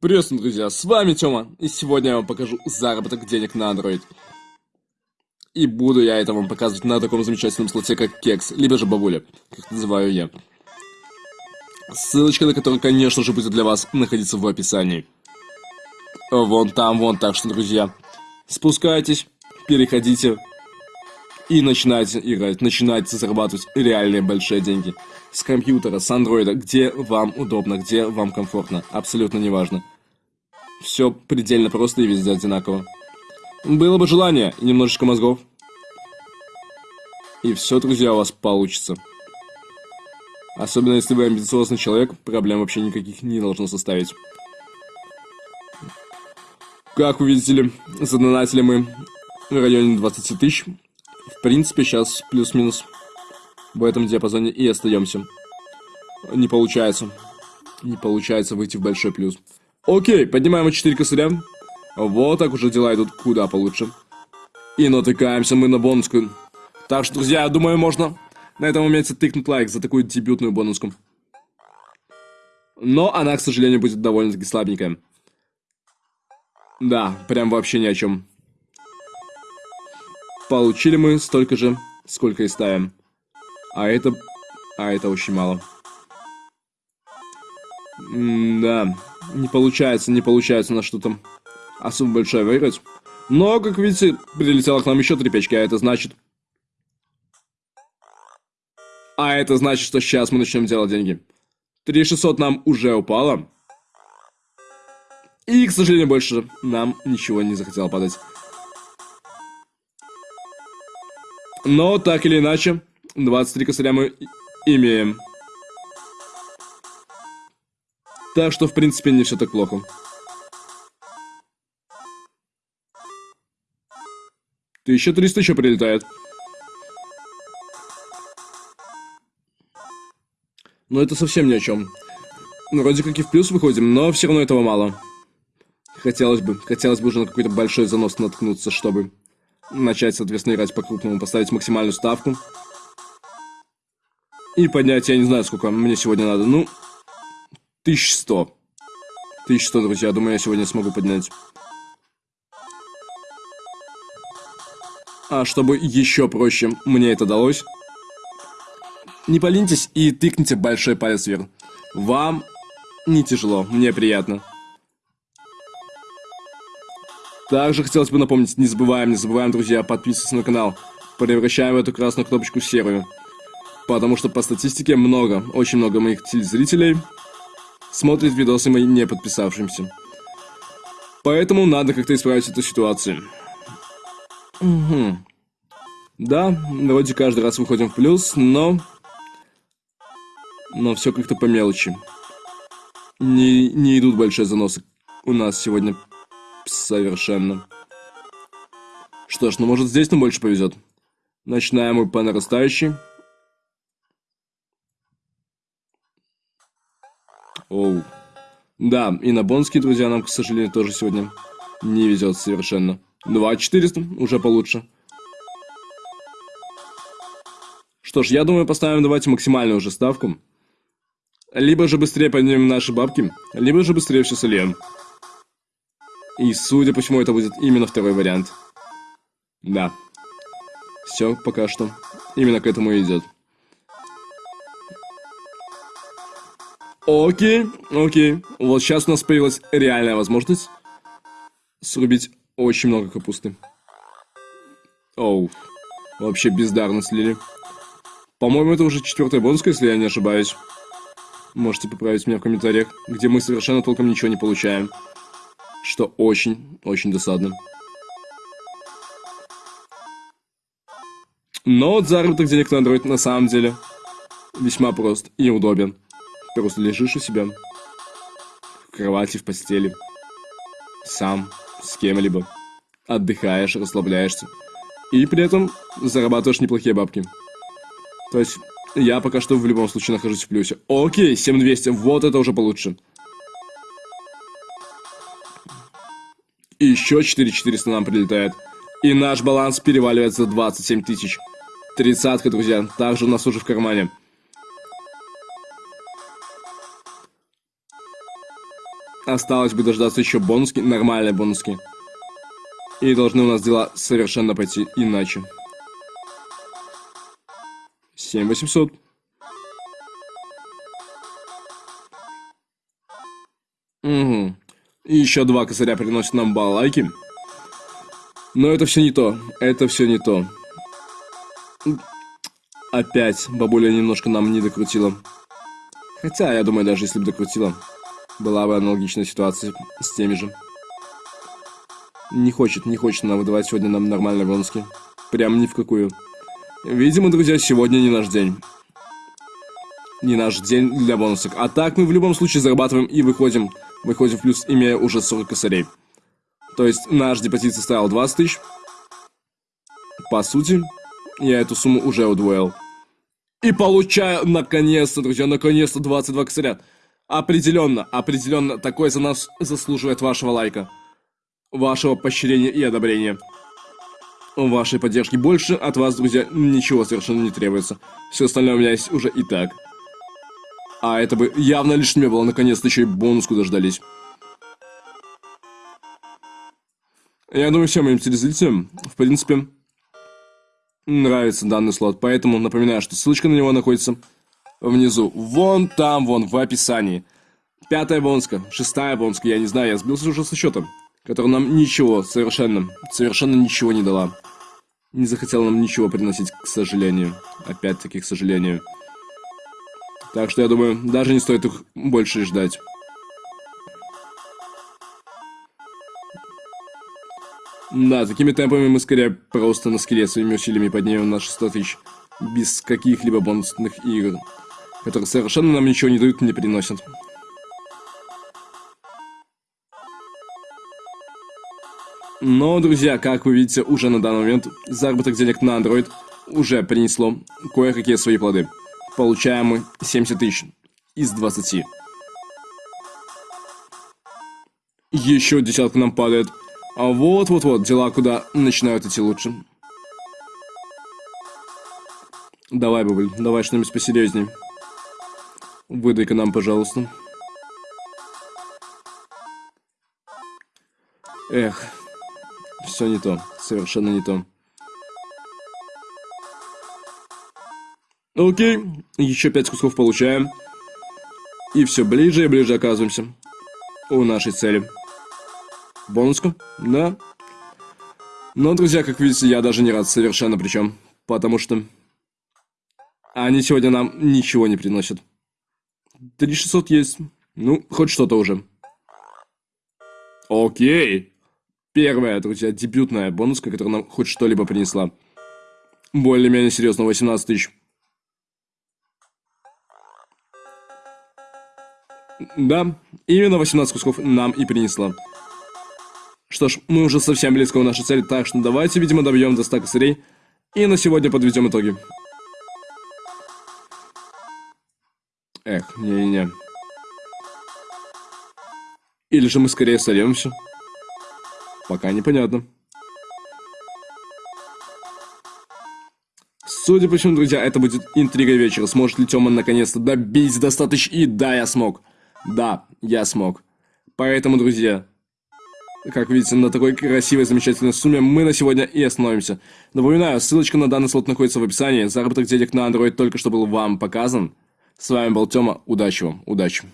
Приветствую, друзья, с вами Тёма, и сегодня я вам покажу заработок денег на Android. И буду я это вам показывать на таком замечательном слоте, как Кекс, либо же Бабуля, как называю я. Ссылочка на которую, конечно же, будет для вас находиться в описании. Вон там, вон, так что, друзья, спускайтесь, переходите и начинайте играть, начинайте зарабатывать реальные большие деньги. С компьютера, с андроида, где вам удобно, где вам комфортно, абсолютно неважно. Все предельно просто и везде одинаково. Было бы желание и немножечко мозгов. И все, друзья, у вас получится. Особенно если вы амбициозный человек, проблем вообще никаких не должно составить. Как вы видите, задонатили мы в районе 20 тысяч. В принципе, сейчас плюс-минус в этом диапазоне и остаемся. Не получается. Не получается выйти в большой плюс. Окей, поднимаем 4 косаря. Вот так уже дела идут куда получше. И натыкаемся мы на бонуску. Так что, друзья, я думаю, можно на этом моменте тыкнуть лайк за такую дебютную бонуску. Но она, к сожалению, будет довольно-таки слабенькая. Да, прям вообще ни о чем. Получили мы столько же, сколько и ставим. А это... А это очень мало. М да, не получается, не получается на что-то особо большое выиграть. Но, как видите, прилетело к нам еще три печки, а это значит... А это значит, что сейчас мы начнем делать деньги. 3600 нам уже упало. И, к сожалению, больше нам ничего не захотело падать. Но, так или иначе, 23 косаря мы имеем. Так что, в принципе, не все так плохо. Тысяча триста еще прилетает. Но это совсем ни о чем. Ну, вроде как и в плюс выходим, но все равно этого мало. Хотелось бы, хотелось бы уже на какой-то большой занос наткнуться, чтобы начать, соответственно, играть по-крупному, поставить максимальную ставку. И поднять, я не знаю, сколько мне сегодня надо, ну, 1100. 1100, друзья, думаю, я сегодня смогу поднять. А чтобы еще проще мне это далось, не поленитесь и тыкните большой палец вверх. Вам не тяжело, мне приятно. Также хотелось бы напомнить, не забываем, не забываем, друзья, подписываться на канал. Превращаем эту красную кнопочку в серую. Потому что по статистике много, очень много моих телезрителей смотрит видосы мои не подписавшимся. Поэтому надо как-то исправить эту ситуацию. Угу. Да, вроде каждый раз выходим в плюс, но... Но все как-то по мелочи. Не, не идут большие заносы у нас сегодня Совершенно. Что ж, ну может здесь нам больше повезет. Начинаем мы по нарастающей. Оу. Да, и на бонские, друзья, нам, к сожалению, тоже сегодня не везет совершенно. 2400, уже получше. Что ж, я думаю, поставим давайте максимальную уже ставку. Либо же быстрее поднимем наши бабки, либо же быстрее все сольем. И судя по всему, это будет именно второй вариант. Да. Все, пока что. Именно к этому и идет. Окей, окей. Вот сейчас у нас появилась реальная возможность срубить очень много капусты. Оу. Вообще бездарно слили. По-моему, это уже четвертая бонуска, если я не ошибаюсь. Можете поправить меня в комментариях, где мы совершенно толком ничего не получаем что очень-очень досадно. Но вот заработок денег на Android на самом деле весьма прост и удобен. Просто лежишь у себя в кровати, в постели, сам, с кем-либо, отдыхаешь, расслабляешься, и при этом зарабатываешь неплохие бабки. То есть я пока что в любом случае нахожусь в плюсе. Окей, 7200, вот это уже получше. И еще 4400 нам прилетает. И наш баланс переваливает за 27 тысяч. Тридцатка, друзья. Также у нас уже в кармане. Осталось бы дождаться еще бонуски, нормальные бонуски. И должны у нас дела совершенно пойти иначе. 7800. Угу. И еще два косаря приносят нам балайки. Но это все не то. Это все не то. Опять бабуля немножко нам не докрутила. Хотя, я думаю, даже если бы докрутила, была бы аналогичная ситуация с теми же. Не хочет, не хочет она выдавать сегодня нам нормальные бонуски. Прям ни в какую. Видимо, друзья, сегодня не наш день. Не наш день для бонусок. А так мы в любом случае зарабатываем и выходим. Выходим в плюс, имея уже 40 косарей. То есть наш депозит составил 20 тысяч. По сути, я эту сумму уже удвоил. И получаю, наконец-то, друзья, наконец-то 22 косаря. Определенно, определенно, такой за нас заслуживает вашего лайка. Вашего поощрения и одобрения. Вашей поддержки больше, от вас, друзья, ничего совершенно не требуется. Все остальное у меня есть уже и так. А это бы явно лишнее было, наконец-то еще и бонуску дождались. Я думаю, всем моим телезрителям, в принципе, нравится данный слот. Поэтому напоминаю, что ссылочка на него находится внизу. Вон там, вон, в описании. Пятая бонска, шестая бонска, я не знаю, я сбился уже со счетом. Которая нам ничего, совершенно, совершенно ничего не дала. Не захотела нам ничего приносить, к сожалению. Опять-таки, к сожалению. Так что я думаю, даже не стоит их больше ждать. Да, такими темпами мы скорее просто на скеле своими усилиями поднимем на 600 тысяч. Без каких-либо бонусных игр. Которые совершенно нам ничего не дают, не приносят. Но, друзья, как вы видите, уже на данный момент заработок денег на Android уже принесло кое-какие свои плоды. Получаем мы 70 тысяч из 20. Еще десятка нам падает. А вот-вот-вот, дела куда начинают идти лучше. Давай, Бубль, давай что-нибудь посерьезней. Выдай-ка нам, пожалуйста. Эх, все не то, совершенно не то. Окей, еще пять кусков получаем. И все ближе и ближе оказываемся у нашей цели. Бонуску? Да. Но, друзья, как видите, я даже не рад совершенно причем. Потому что они сегодня нам ничего не приносят. 3600 есть. Ну, хоть что-то уже. Окей. Первая, друзья, дебютная бонуска, которая нам хоть что-либо принесла. Более-менее серьезно, 18 тысяч. Да, именно 18 кусков нам и принесла. Что ж, мы уже совсем близко у нашей цели, так что давайте, видимо, добьем до 100 косарей. И на сегодня подведем итоги. Эх, не-не-не. Или же мы скорее сольемся? Пока непонятно. Судя по всему, друзья, это будет интрига вечера. Сможет ли Тёма наконец-то добить достаточно? И да, я смог. Да, я смог. Поэтому, друзья, как видите, на такой красивой, замечательной сумме мы на сегодня и остановимся. Напоминаю, ссылочка на данный слот находится в описании. Заработок денег на Android только что был вам показан. С вами был Тёма. Удачи вам. Удачи.